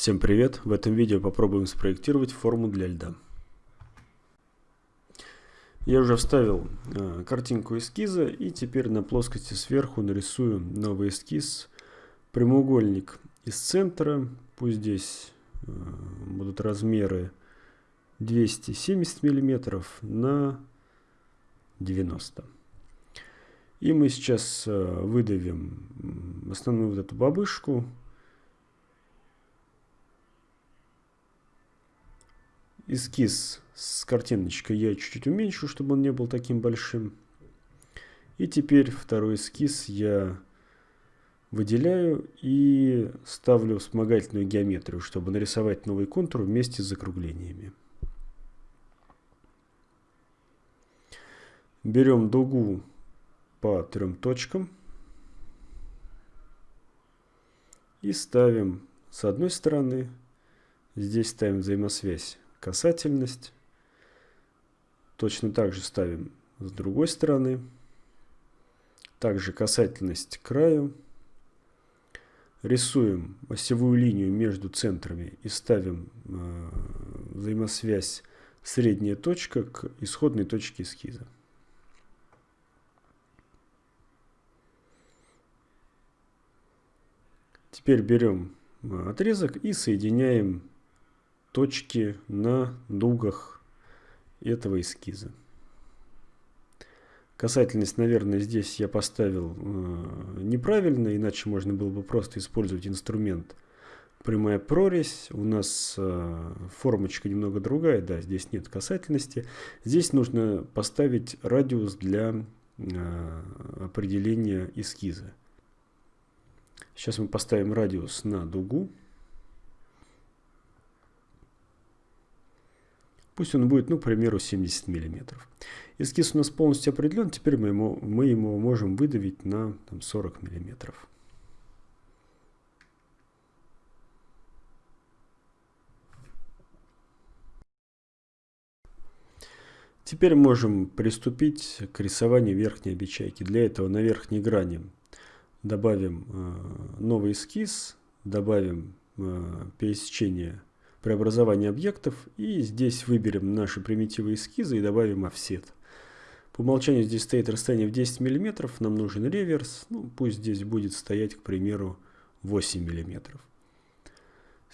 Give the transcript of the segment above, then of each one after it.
Всем привет! В этом видео попробуем спроектировать форму для льда. Я уже вставил э, картинку эскиза и теперь на плоскости сверху нарисую новый эскиз. Прямоугольник из центра, пусть здесь э, будут размеры 270 мм на 90 И мы сейчас э, выдавим основную вот эту бабышку эскиз с картиночкой я чуть-чуть уменьшу, чтобы он не был таким большим. И теперь второй эскиз я выделяю и ставлю вспомогательную геометрию, чтобы нарисовать новый контур вместе с закруглениями. Берем дугу по трем точкам и ставим с одной стороны, здесь ставим взаимосвязь касательность. Точно так же ставим с другой стороны. Также касательность к краю. Рисуем осевую линию между центрами и ставим э, взаимосвязь средняя точка к исходной точке эскиза. Теперь берем э, отрезок и соединяем точки на дугах этого эскиза. Касательность, наверное, здесь я поставил э, неправильно, иначе можно было бы просто использовать инструмент прямая прорезь. У нас э, формочка немного другая, да, здесь нет касательности. Здесь нужно поставить радиус для э, определения эскиза. Сейчас мы поставим радиус на дугу. Пусть он будет, ну, к примеру, 70 мм. Эскиз у нас полностью определен, теперь мы, ему, мы ему можем выдавить на там, 40 мм. Теперь можем приступить к рисованию верхней обечайки. Для этого на верхней грани добавим э, новый эскиз, добавим э, пересечение преобразование объектов. И здесь выберем наши примитивы эскиза и добавим офсет. По умолчанию здесь стоит расстояние в 10 мм, нам нужен реверс. Ну, пусть здесь будет стоять, к примеру, 8 мм.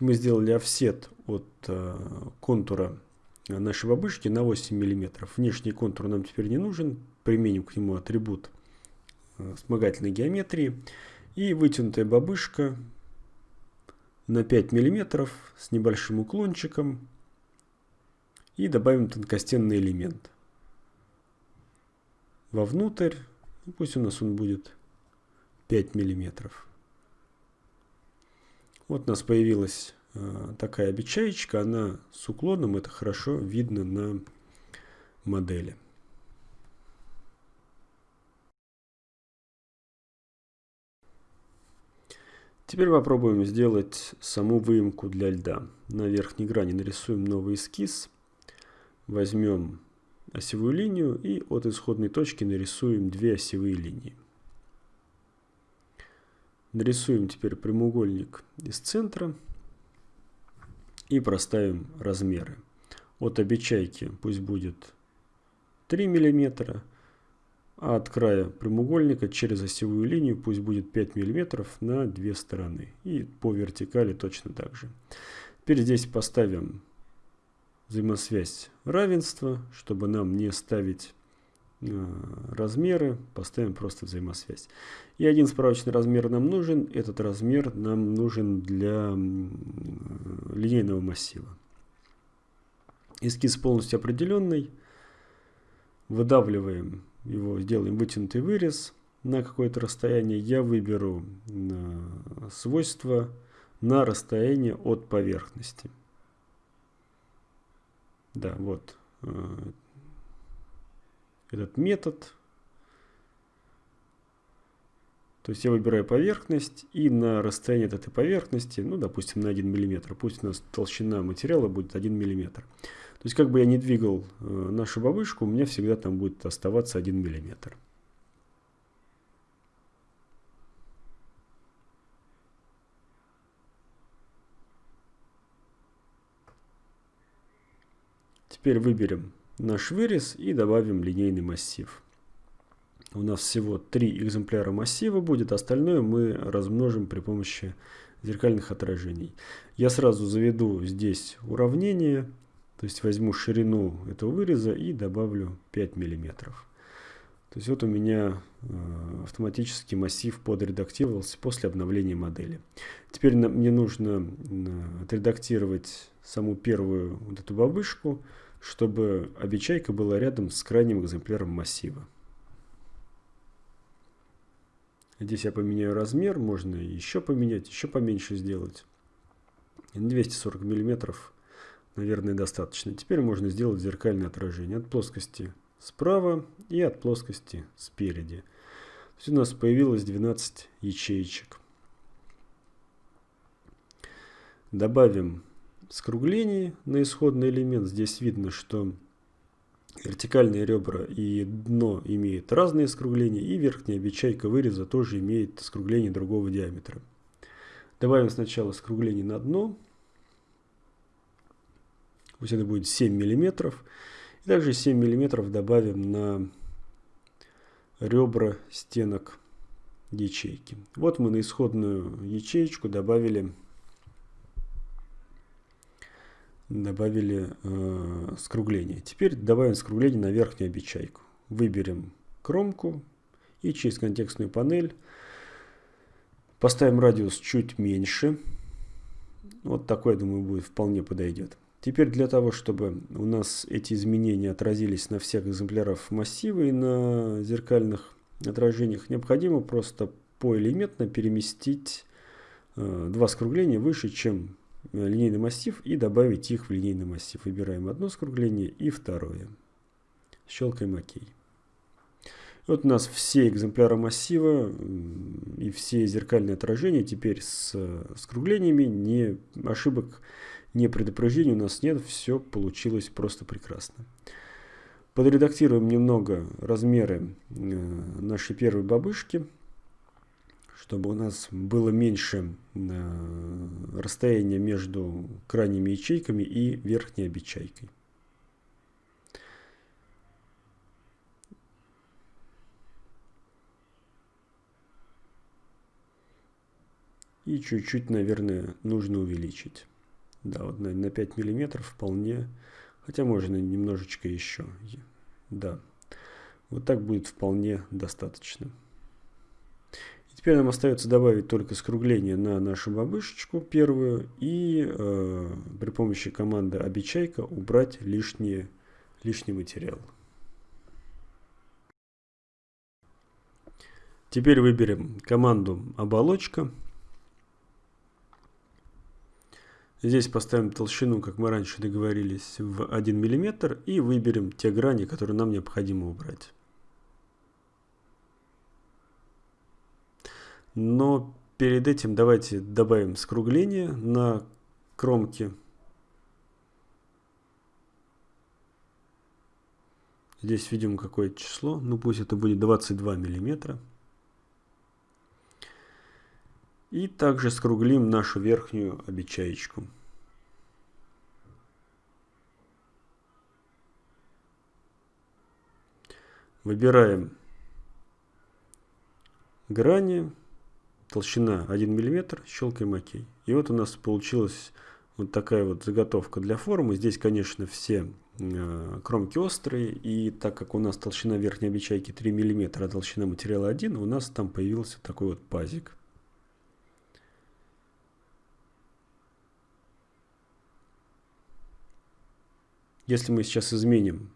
Мы сделали офсет от э, контура нашей бабушки на 8 мм, внешний контур нам теперь не нужен, применим к нему атрибут э, вспомогательной геометрии. И вытянутая бабушка на 5 мм с небольшим уклончиком и добавим тонкостенный элемент. Вовнутрь, ну, пусть у нас он будет 5 мм. Вот у нас появилась э, такая обечаечка, она с уклоном, это хорошо видно на модели. Теперь попробуем сделать саму выемку для льда. На верхней грани нарисуем новый эскиз. Возьмем осевую линию и от исходной точки нарисуем две осевые линии. Нарисуем теперь прямоугольник из центра и проставим размеры. От обечайки пусть будет 3 миллиметра а от края прямоугольника через осевую линию пусть будет 5 мм на две стороны. И по вертикали точно так же. Теперь здесь поставим взаимосвязь равенства, чтобы нам не ставить э, размеры, поставим просто взаимосвязь. И один справочный размер нам нужен, этот размер нам нужен для линейного массива. Эскиз полностью определенный. Выдавливаем его сделаем вытянутый вырез на какое-то расстояние, я выберу э, свойства на расстояние от поверхности. Да, вот э, этот метод. То есть я выбираю поверхность и на расстоянии от этой поверхности, ну, допустим, на 1 мм, пусть у нас толщина материала будет 1 мм. То есть как бы я не двигал э, нашу бабышку, у меня всегда там будет оставаться 1 мм. Теперь выберем наш вырез и добавим линейный массив. У нас всего три экземпляра массива будет, остальное мы размножим при помощи зеркальных отражений. Я сразу заведу здесь уравнение, то есть возьму ширину этого выреза и добавлю 5 миллиметров. То есть вот у меня э, автоматически массив подредактировался после обновления модели. Теперь мне нужно отредактировать саму первую вот эту бабышку, чтобы обечайка была рядом с крайним экземпляром массива. Здесь я поменяю размер, можно еще поменять, еще поменьше сделать. 240 миллиметров, наверное, достаточно. Теперь можно сделать зеркальное отражение от плоскости справа и от плоскости спереди. То есть у нас появилось 12 ячеечек. Добавим скруглений на исходный элемент. Здесь видно, что вертикальные ребра и дно имеют разные скругления, и верхняя обечайка выреза тоже имеет скругление другого диаметра. Добавим сначала скругление на дно. Пусть это будет 7 миллиметров. И также 7 мм добавим на ребра стенок ячейки. Вот мы на исходную ячеечку добавили, добавили э, скругление. Теперь добавим скругление на верхнюю обечайку. Выберем кромку и через контекстную панель поставим радиус чуть меньше. Вот такой, я думаю, будет вполне подойдет. Теперь для того, чтобы у нас эти изменения отразились на всех экземплярах массива и на зеркальных отражениях, необходимо просто поэлементно переместить э, два скругления выше, чем линейный массив и добавить их в линейный массив. Выбираем одно скругление и второе. Щелкаем ОК. Вот у нас все экземпляры массива и все зеркальные отражения теперь с скруглениями, не ошибок не предупреждений у нас нет, все получилось просто прекрасно. Подредактируем немного размеры э, нашей первой бабышки, чтобы у нас было меньше э, расстояния между крайними ячейками и верхней обечайкой. И чуть-чуть, наверное, нужно увеличить. Да, вот на, на 5 миллиметров вполне, хотя можно немножечко еще. Да, вот так будет вполне достаточно. Теперь нам остается добавить только скругление на нашу бабышечку первую и э, при помощи команды обечайка убрать лишние, лишний материал. Теперь выберем команду оболочка. Здесь поставим толщину, как мы раньше договорились, в 1 мм и выберем те грани, которые нам необходимо убрать. Но перед этим давайте добавим скругление на кромке. Здесь видим какое число, ну пусть это будет 22 миллиметра. И также скруглим нашу верхнюю обечаечку. Выбираем грани, толщина 1 мм, щелкаем ОК. И вот у нас получилась вот такая вот заготовка для формы. Здесь, конечно, все э, кромки острые. И так как у нас толщина верхней обечайки 3 мм, а толщина материала 1, у нас там появился такой вот пазик. Если мы сейчас изменим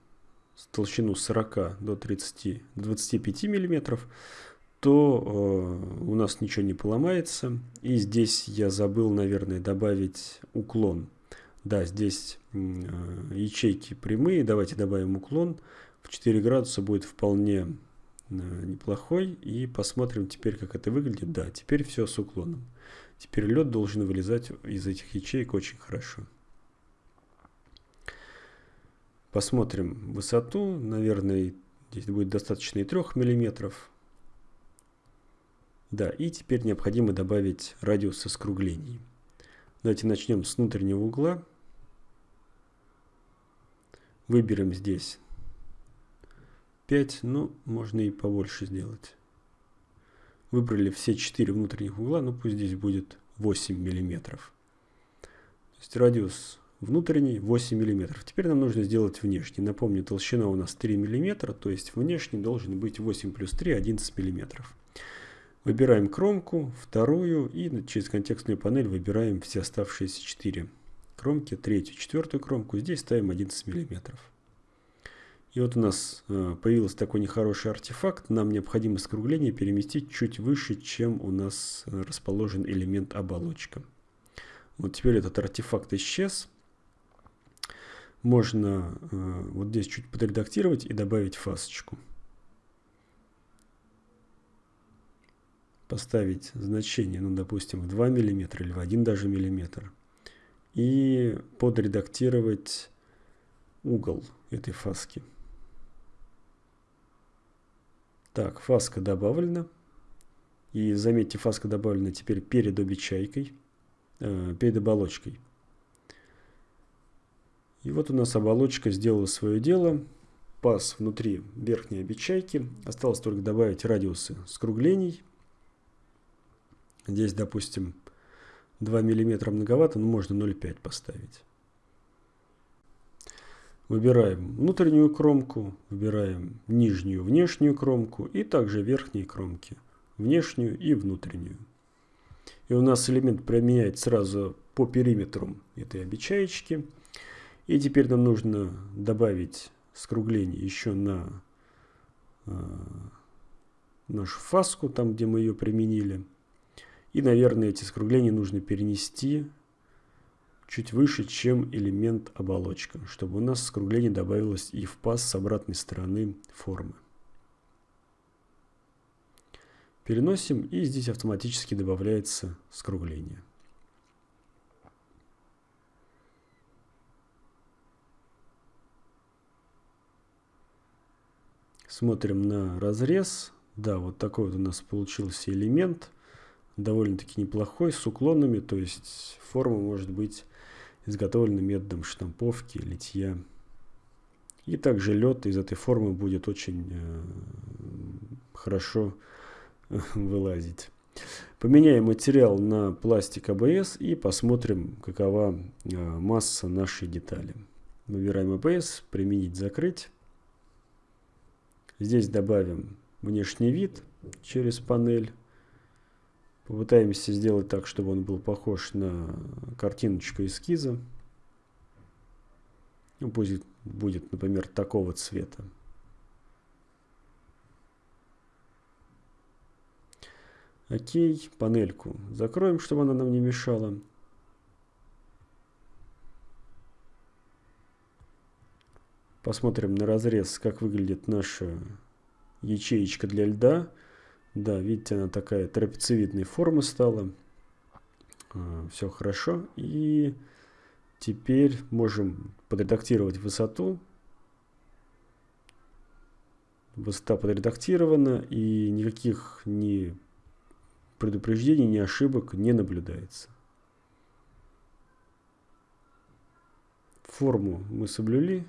толщину 40 до 30, 25 миллиметров, то э, у нас ничего не поломается. И здесь я забыл, наверное, добавить уклон. Да, здесь э, ячейки прямые. Давайте добавим уклон. В 4 градуса будет вполне э, неплохой. И посмотрим теперь, как это выглядит. Да, теперь все с уклоном. Теперь лед должен вылезать из этих ячеек очень хорошо. Посмотрим высоту. Наверное, здесь будет достаточно и 3 мм. Да, и теперь необходимо добавить радиус скруглений. Давайте начнем с внутреннего угла. Выберем здесь 5, ну, можно и побольше сделать. Выбрали все 4 внутренних угла, ну пусть здесь будет 8 миллиметров. То есть радиус внутренний 8 миллиметров. Теперь нам нужно сделать внешний. Напомню, толщина у нас 3 миллиметра, то есть внешний должен быть 8 плюс 3, 11 миллиметров. Выбираем кромку, вторую и через контекстную панель выбираем все оставшиеся 4 кромки, третью, четвертую кромку. Здесь ставим 11 миллиметров. И вот у нас э, появился такой нехороший артефакт. Нам необходимо скругление переместить чуть выше, чем у нас расположен элемент оболочка. Вот теперь этот артефакт исчез. Можно э, вот здесь чуть подредактировать и добавить фасочку. Поставить значение, ну, допустим, в 2 мм или в 1 даже миллиметр. И подредактировать угол этой фаски. Так, фаска добавлена. И заметьте, фаска добавлена теперь перед обечайкой, э, перед оболочкой. И вот у нас оболочка сделала свое дело. Паз внутри верхней обечайки. Осталось только добавить радиусы скруглений. Здесь, допустим, 2 мм многовато, но можно 0,5 поставить. Выбираем внутреннюю кромку, выбираем нижнюю внешнюю кромку и также верхние кромки, внешнюю и внутреннюю. И у нас элемент применяет сразу по периметру этой обечаечки. И теперь нам нужно добавить скругление еще на э, нашу фаску, там где мы ее применили. И, наверное, эти скругления нужно перенести чуть выше, чем элемент оболочка, чтобы у нас скругление добавилось и в паз с обратной стороны формы. Переносим, и здесь автоматически добавляется скругление. Смотрим на разрез. Да, вот такой вот у нас получился элемент. Довольно-таки неплохой, с уклонами, то есть форма может быть изготовлены методом штамповки, литья. И также лед из этой формы будет очень э, хорошо э, вылазить. Поменяем материал на пластик АБС и посмотрим, какова э, масса нашей детали. Выбираем АБС, применить, закрыть. Здесь добавим внешний вид через панель. Попытаемся сделать так, чтобы он был похож на картиночку эскиза. Ну, будет, будет, например, такого цвета. Окей, панельку закроем, чтобы она нам не мешала. Посмотрим на разрез, как выглядит наша ячеечка для льда. Да, видите, она такая трапециевидной формы стала. А, Все хорошо. И теперь можем подредактировать высоту. Высота подредактирована, и никаких ни предупреждений, ни ошибок не наблюдается. Форму мы соблюли.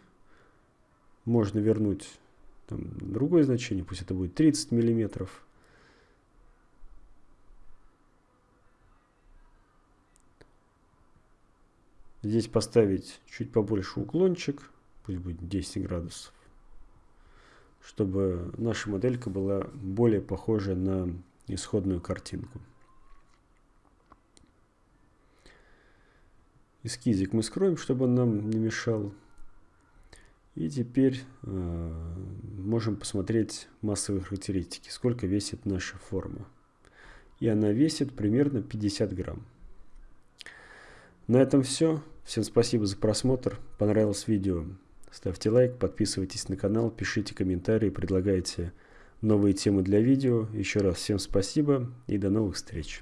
Можно вернуть там, другое значение, пусть это будет 30 миллиметров. Здесь поставить чуть побольше уклончик, пусть будет 10 градусов, чтобы наша моделька была более похожа на исходную картинку. Эскизик мы скроем, чтобы он нам не мешал. И теперь э, можем посмотреть массовые характеристики, сколько весит наша форма. И она весит примерно 50 грамм. На этом все. Всем спасибо за просмотр. Понравилось видео? Ставьте лайк, подписывайтесь на канал, пишите комментарии, предлагайте новые темы для видео. Еще раз всем спасибо и до новых встреч.